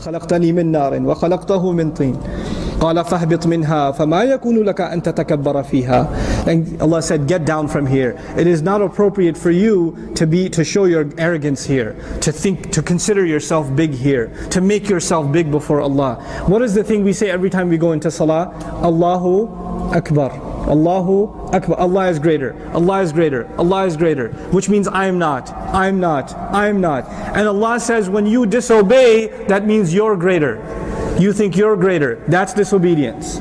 خلقتني من نار وخلقته من طين قال فاهبط منها فما يكون لك أن تتكبر فيها and Allah said get down from here it is not appropriate for you to be to show your arrogance here to think to consider yourself big here to make yourself big before Allah what is the thing we say every time we go into salah Allahu Akbar Allahu Akbar. Allah is greater. Allah is greater. Allah is greater. Which means I am not. I am not. I am not. And Allah says when you disobey, that means you're greater. You think you're greater. That's disobedience.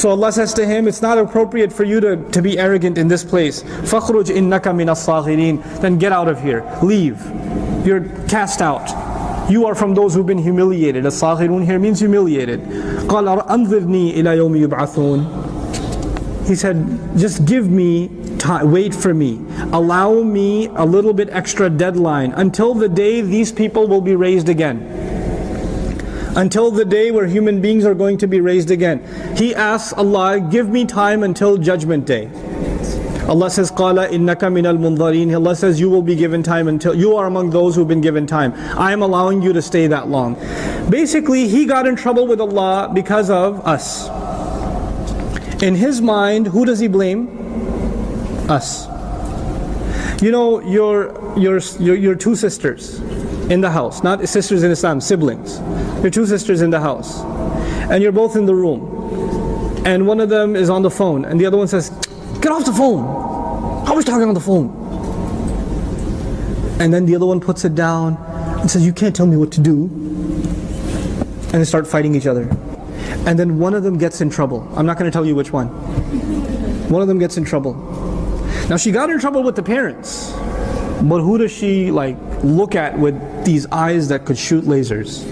So Allah says to him, it's not appropriate for you to, to be arrogant in this place. فَخْرُجْ إِنَّكَ مِنَ الصَّاغِرِينَ Then get out of here. Leave. You're cast out. You are from those who've been humiliated. As-saghirun here means humiliated. قَالَ أَنظِرْنِي إِلَى يَوْمِ يُبْعَثُونَ he said, just give me time, wait for me. Allow me a little bit extra deadline until the day these people will be raised again. Until the day where human beings are going to be raised again. He asks Allah, give me time until judgment day. Allah says, Qala innaka minal munzarin. Allah says, you will be given time until, you are among those who've been given time. I am allowing you to stay that long. Basically, he got in trouble with Allah because of us. In his mind, who does he blame? Us. You know, your, your, your, your two sisters in the house, not sisters in Islam, siblings. Your two sisters in the house. And you're both in the room. And one of them is on the phone, and the other one says, Get off the phone! I was talking on the phone. And then the other one puts it down and says, You can't tell me what to do. And they start fighting each other and then one of them gets in trouble. I'm not going to tell you which one. One of them gets in trouble. Now she got in trouble with the parents, but who does she like look at with these eyes that could shoot lasers?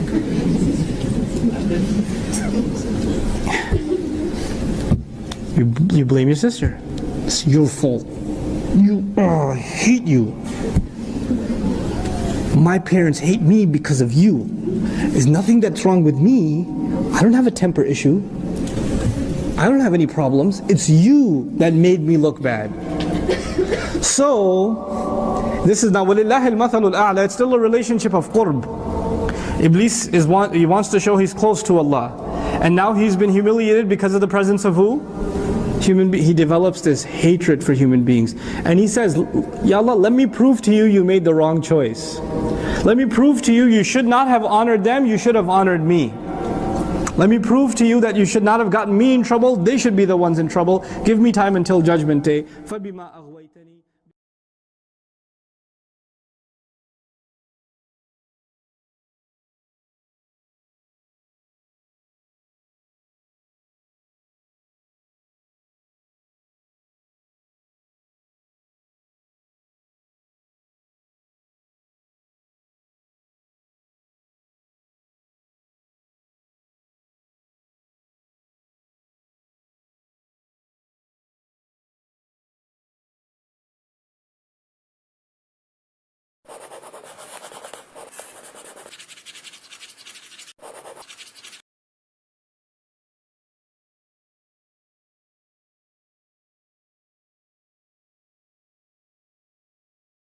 You, you blame your sister. It's your fault. You, oh, I hate you. My parents hate me because of you. There's nothing that's wrong with me. I don't have a temper issue. I don't have any problems. It's you that made me look bad. so, this is now, it's still a relationship of qurb. Iblis is want, he wants to show he's close to Allah. And now he's been humiliated because of the presence of who? Human be- he develops this hatred for human beings. And he says, Ya Allah, let me prove to you you made the wrong choice. Let me prove to you you should not have honored them, you should have honored me. Let me prove to you that you should not have gotten me in trouble, they should be the ones in trouble. Give me time until judgment day.